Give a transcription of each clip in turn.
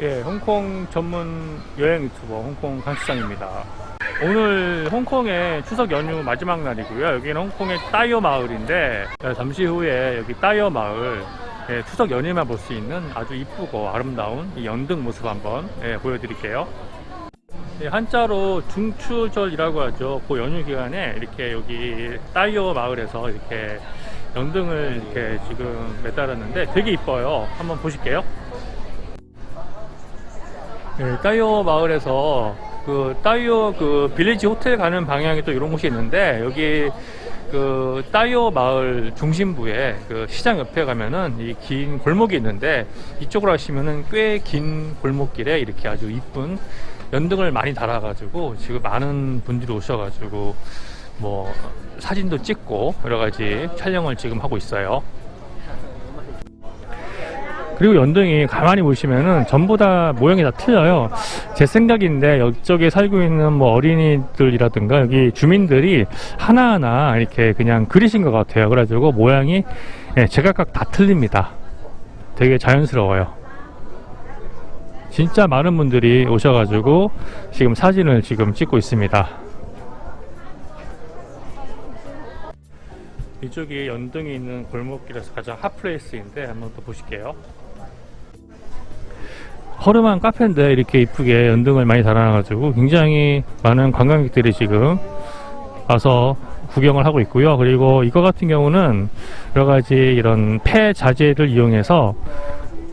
예, 홍콩 전문 여행 유튜버 홍콩 강시장입니다. 오늘 홍콩의 추석 연휴 마지막 날이고요. 여기는 홍콩의 따이어 마을인데 예, 잠시 후에 여기 따이어 마을 예, 추석 연휴만 볼 수 있는 아주 이쁘고 아름다운 이 연등 모습 한번 예, 보여드릴게요. 예, 한자로 중추절이라고 하죠. 그 연휴 기간에 이렇게 여기 따이어 마을에서 이렇게 연등을 이렇게 지금 매달았는데 되게 이뻐요. 한번 보실게요. 네, 따이오 마을에서 그 따이오 그 빌리지 호텔 가는 방향에 또 이런 곳이 있는데 여기 그 따이오 마을 중심부에 그 시장 옆에 가면은 이 긴 골목이 있는데 이쪽으로 하시면은 꽤 긴 골목길에 이렇게 아주 이쁜 연등을 많이 달아 가지고 지금 많은 분들이 오셔 가지고 뭐 사진도 찍고 여러 가지 촬영을 지금 하고 있어요. 그리고 연등이 가만히 보시면은 전부 다 모양이 다 틀려요. 제 생각인데 이쪽에 살고 있는 뭐 어린이들이라든가 여기 주민들이 하나하나 이렇게 그냥 그리신 것 같아요. 그래가지고 모양이 예, 제각각 다 틀립니다. 되게 자연스러워요. 진짜 많은 분들이 오셔가지고 지금 사진을 지금 찍고 있습니다. 이쪽이 연등이 있는 골목길에서 가장 hot place인데 한번 또 보실게요. 허름한 카페인데 이렇게 이쁘게 연등을 많이 달아놔가지고 굉장히 많은 관광객들이 지금 와서 구경을 하고 있고요. 그리고 이거 같은 경우는 여러 가지 이런 폐 자재를 이용해서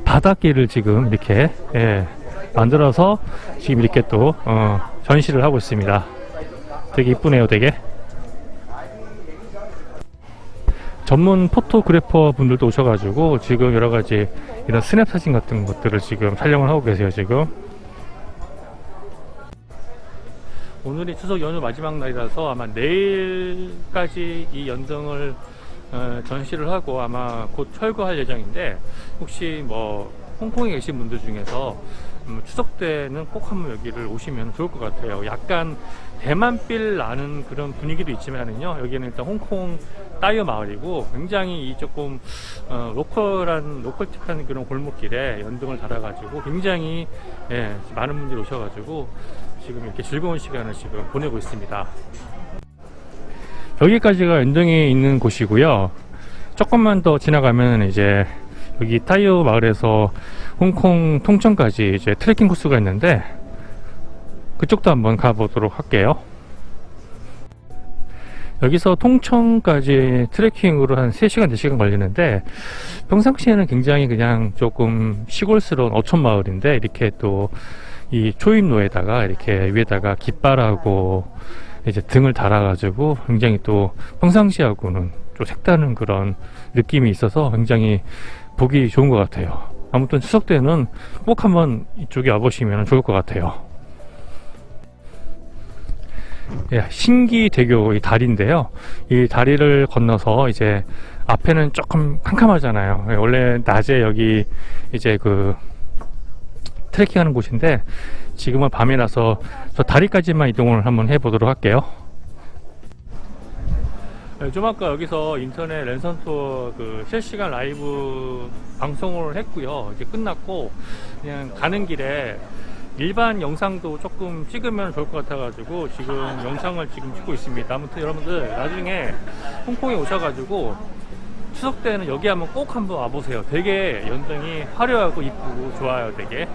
바닷길을 지금 이렇게 예, 만들어서 지금 이렇게 또 어, 전시를 하고 있습니다. 되게 이쁘네요, 되게. 전문 포토그래퍼 분들도 오셔가지고 지금 여러 가지 이런 스냅 사진 같은 것들을 지금 촬영을 하고 계세요 지금. 오늘이 추석 연휴 마지막 날이라서 아마 내일까지 이 연등을 어, 전시를 하고 아마 곧 철거할 예정인데 혹시 뭐 홍콩에 계신 분들 중에서 음, 추석 때는 꼭 한번 여기를 오시면 좋을 것 같아요. 약간 대만빌 나는 그런 분위기도 있지만은요. 여기는 일단 홍콩 따이어 마을이고 굉장히 이 조금 어, 로컬한 로컬틱한 그런 골목길에 연등을 달아 가지고 굉장히 예, 많은 분들이 오셔 가지고 지금 이렇게 즐거운 시간을 지금 보내고 있습니다. 여기까지가 연등이 있는 곳이고요. 조금만 더 지나가면 이제 여기 타이어 마을에서 홍콩 통천까지 이제 트레킹 코스가 있는데 그쪽도 한번 가보도록 할게요. 여기서 통천까지 트레킹으로 한 3시간, 4시간 걸리는데 평상시에는 굉장히 그냥 조금 시골스러운 어촌 마을인데 이렇게 또 이 초입로에다가 이렇게 위에다가 깃발하고 이제 등을 달아가지고 굉장히 또 평상시하고는 좀 색다른 그런 느낌이 있어서 굉장히 보기 좋은 것 같아요. 아무튼 추석 때는 꼭 한번 이쪽에 와보시면 좋을 것 같아요. 예, 신기대교 이 다리인데요. 이 다리를 건너서 이제 앞에는 조금 캄캄하잖아요. 예, 원래 낮에 여기 이제 그 트레킹하는 곳인데 지금은 밤이라서 저 다리까지만 이동을 한번 해보도록 할게요. 네, 좀 아까 여기서 인터넷 랜선 투어 그 실시간 라이브 방송을 했고요. 이제 끝났고 그냥 가는 길에 일반 영상도 조금 찍으면 좋을 것 같아 가지고 지금 영상을 지금 찍고 있습니다. 아무튼 여러분들 나중에 홍콩에 오셔 가지고 추석 때는 여기 한번 꼭 한번 와보세요. 되게 연등이 화려하고 이쁘고 좋아요. 되게.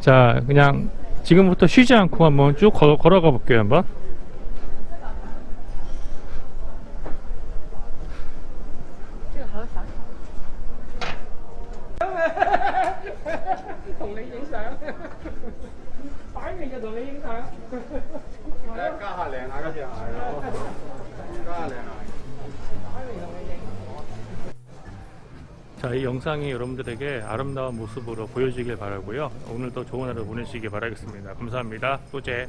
자, 그냥 지금부터 쉬지 않고 한번 쭉 걸어, 걸어가 볼게요. 한번. 擺明就同你影相。加下靚下嗰隻係咯，加下靚下。 자, 이 영상이 여러분들에게 아름다운 모습으로 보여지길 바라고요. 오늘도 좋은 하루 보내시길 바라겠습니다. 감사합니다. 또제.